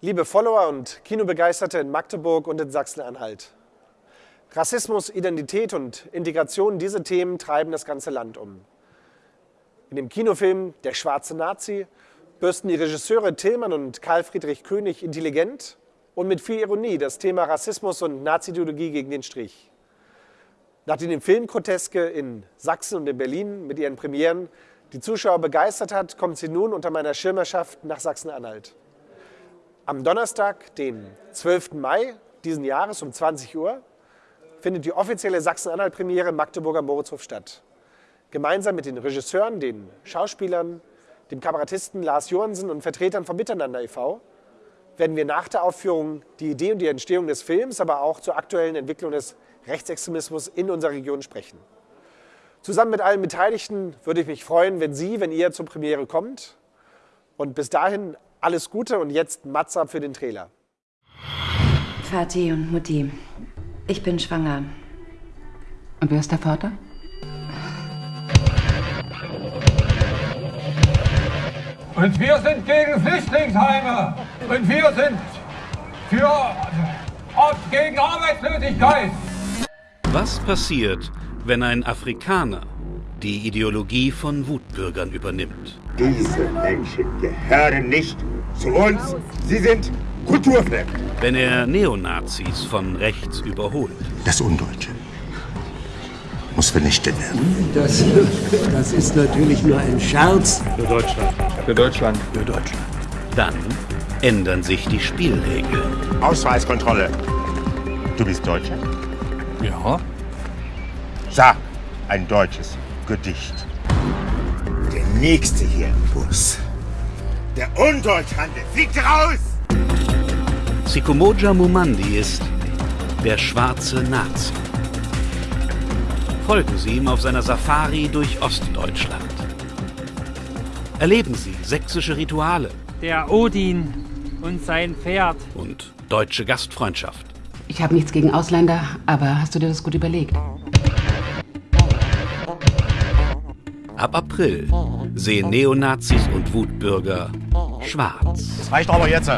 Liebe Follower und Kinobegeisterte in Magdeburg und in Sachsen-Anhalt. Rassismus, Identität und Integration, diese Themen treiben das ganze Land um. In dem Kinofilm Der schwarze Nazi bürsten die Regisseure Tillmann und Karl Friedrich König intelligent und mit viel Ironie das Thema Rassismus und Nazi-Ideologie gegen den Strich. Nachdem die Filmgroteske in Sachsen und in Berlin mit ihren Premieren die Zuschauer begeistert hat, kommt sie nun unter meiner Schirmerschaft nach Sachsen-Anhalt. Am Donnerstag, den 12. Mai diesen Jahres um 20 Uhr, findet die offizielle Sachsen-Anhalt-Premiere im Magdeburger Moritzhof statt. Gemeinsam mit den Regisseuren, den Schauspielern, dem Kabarettisten Lars Johansen und Vertretern von Miteinander e.V. werden wir nach der Aufführung die Idee und die Entstehung des Films, aber auch zur aktuellen Entwicklung des Rechtsextremismus in unserer Region sprechen. Zusammen mit allen Beteiligten würde ich mich freuen, wenn Sie, wenn ihr zur Premiere kommt. Und bis dahin alles Gute und jetzt Matza für den Trailer. Vati und Mutti, ich bin schwanger. Und wer ist der Vater? Und wir sind gegen Flüchtlingsheime. Und wir sind für gegen Arbeitslosigkeit. Was passiert, wenn ein Afrikaner die Ideologie von Wutbürgern übernimmt? Diese Menschen gehören nicht zu uns. Sie sind kulturfremd. Wenn er Neonazis von rechts überholt? Das Undeutsche muss vernichtet werden. Das, das ist natürlich nur ein Scherz. Für Deutschland. Für Deutschland. Für Deutschland. Dann ändern sich die Spielregeln. Ausweiskontrolle. Du bist Deutscher? Ja. Sag ein deutsches Gedicht. Der nächste hier im Bus. Der Undeutschhandel fliegt raus! Sikomoja Mumandi ist der schwarze Nazi. Folgen Sie ihm auf seiner Safari durch Ostdeutschland. Erleben Sie sächsische Rituale. Der Odin und sein Pferd. Und deutsche Gastfreundschaft. Ich habe nichts gegen Ausländer, aber hast du dir das gut überlegt? Ab April sehen Neonazis und Wutbürger schwarz. Das reicht aber jetzt.